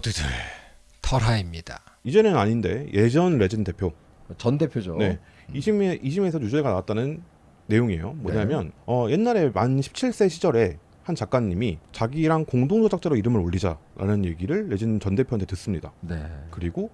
모두들 털하입니다. 이제는 아닌데 예전 레진 대표 전 대표죠. 네. 이심에 이심에서 유죄가 나왔다는 내용이에요. 뭐냐면 어, 옛날에 만 17세 시절에 한 작가님이 자기랑 공동 조작자로 이름을 올리자라는 얘기를 레진 전 대표한테 듣습니다. 네. 그리고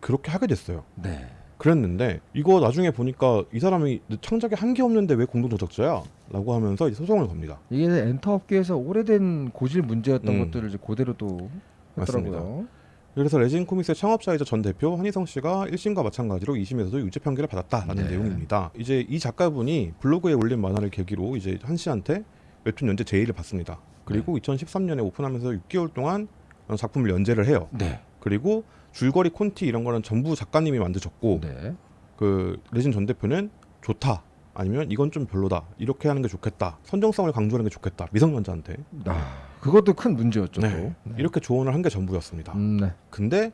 그렇게 하게 됐어요. 네. 그랬는데 이거 나중에 보니까 이 사람이 창작에 한게 없는데 왜 공동 조작자야? 라고 하면서 소송을 겁니다. 이게 엔터 업계에서 오래된 고질 문제였던 음. 것들을 이제 그대로 또 했더라고요. 그래서 레진 코믹스의 창업자이자 전 대표 한희성 씨가 1심과 마찬가지로 2심에서도 유죄 판결을 받았다라는 네. 내용입니다. 이제 이 작가분이 블로그에 올린 만화를 계기로 이제 한 씨한테 웹툰 연재 제의를 받습니다. 그리고 네. 2013년에 오픈하면서 6개월 동안 작품을 연재를 해요. 네. 그리고 줄거리 콘티 이런 거는 전부 작가님이 만드셨고 네. 그 레진 전 대표는 좋다 아니면 이건 좀 별로다 이렇게 하는 게 좋겠다 선정성을 강조하는 게 좋겠다 미성년자한테 아, 그것도 큰 문제였죠. 네. 또. 이렇게 조언을 한 게 전부였습니다. 음, 네. 근데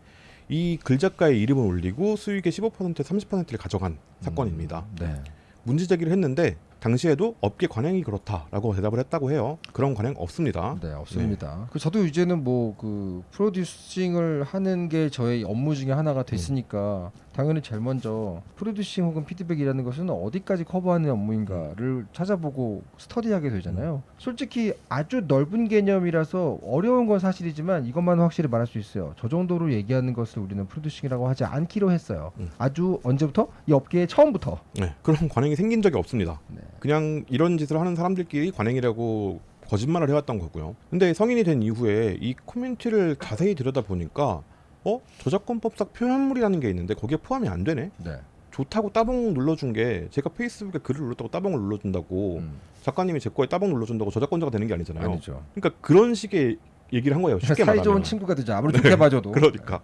이 글 작가의 이름을 올리고 수익의 15% 30%를 가져간 사건입니다. 네. 문제 제기를 했는데 당시에도 업계 관행이 그렇다라고 대답을 했다고 해요. 그런 관행 없습니다. 네, 없습니다. 그 저도 이제는 뭐 그 프로듀싱을 하는 게 저의 업무 중에 하나가 됐으니까 당연히 제일 먼저 프로듀싱 혹은 피드백이라는 것은 어디까지 커버하는 업무인가를 찾아보고 스터디하게 되잖아요. 솔직히 아주 넓은 개념이라서 어려운 건 사실이지만 이것만 확실히 말할 수 있어요. 저 정도로 얘기하는 것을 우리는 프로듀싱이라고 하지 않기로 했어요. 음. 아주 언제부터? 이 업계의 처음부터. 네, 그런 관행이 생긴 적이 없습니다. 네. 그냥 이런 짓을 하는 사람들끼리 관행이라고 거짓말을 해왔던 거고요. 근데 성인이 된 이후에 이 코뮤니티를 자세히 들여다 보니까 어 저작권법상 표현물이라는 게 있는데 거기에 포함이 안 되네. 네. 좋다고 따봉 눌러준 게 제가 페이스북에 글을 눌렀다고 따봉을 눌러준다고 음, 작가님이 제 거에 따봉 눌러준다고 저작권자가 되는 게 아니잖아요. 아니죠. 그러니까 그런 식의 얘기를 한 거예요. 쉽게 사이 말하면. 좋은 친구가 되죠. 아무리 좋게 봐줘도. 그러니까.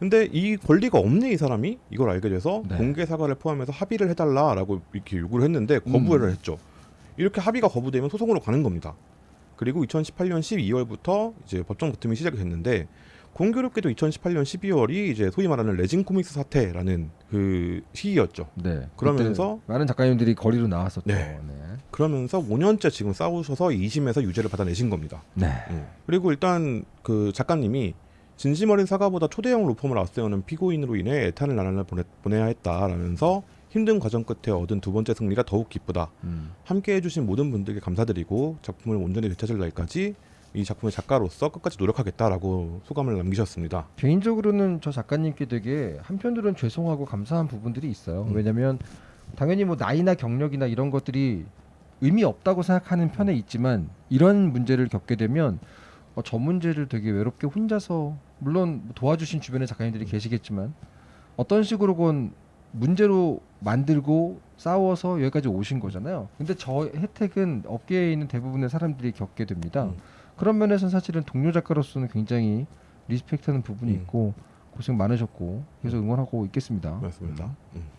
근데 이 권리가 없네 이 사람이 이걸 알게 돼서 네. 공개 사과를 포함해서 합의를 해달라라고 이렇게 요구를 했는데 거부를 음. 했죠. 이렇게 합의가 거부되면 소송으로 가는 겁니다. 그리고 2018년 12월부터 이제 법정 다툼이 시작이 됐는데 공교롭게도 2018년 12월이 이제 소위 말하는 레진 코믹스 사태라는 그 시기였죠. 네. 그러면서- 많은 작가님들이 거리로 나왔었죠. 네. 네. 그러면서 5년째 지금 싸우셔서 2심에서 유죄를 받아내신 겁니다. 네. 음. 그리고 일단 그 작가님이 진심 어린 사과보다 초대형 로펌을 앞세우는 피고인으로 인해 애탄을 나날을 보내, 보내야 했다라면서 힘든 과정 끝에 얻은 두 번째 승리가 더욱 기쁘다. 음. 함께 해주신 모든 분들께 감사드리고 작품을 온전히 되찾을 날까지 이 작품의 작가로서 끝까지 노력하겠다라고 소감을 남기셨습니다. 개인적으로는 저 작가님께 되게 한편으로는 죄송하고 감사한 부분들이 있어요. 음. 왜냐하면 당연히 뭐 나이나 경력이나 이런 것들이 의미 없다고 생각하는 편에 있지만 이런 문제를 겪게 되면 어, 저 문제를 되게 외롭게 혼자서 물론 도와주신 주변에 작가님들이 계시겠지만 어떤 식으로건 문제로 만들고 싸워서 여기까지 오신 거잖아요. 근데 저 혜택은 업계에 있는 대부분의 사람들이 겪게 됩니다. 음. 그런 면에서 사실은 동료 작가로서는 굉장히 리스펙트하는 부분이 음. 있고 고생 많으셨고 계속 응원하고 있겠습니다. 맞습니다. 음.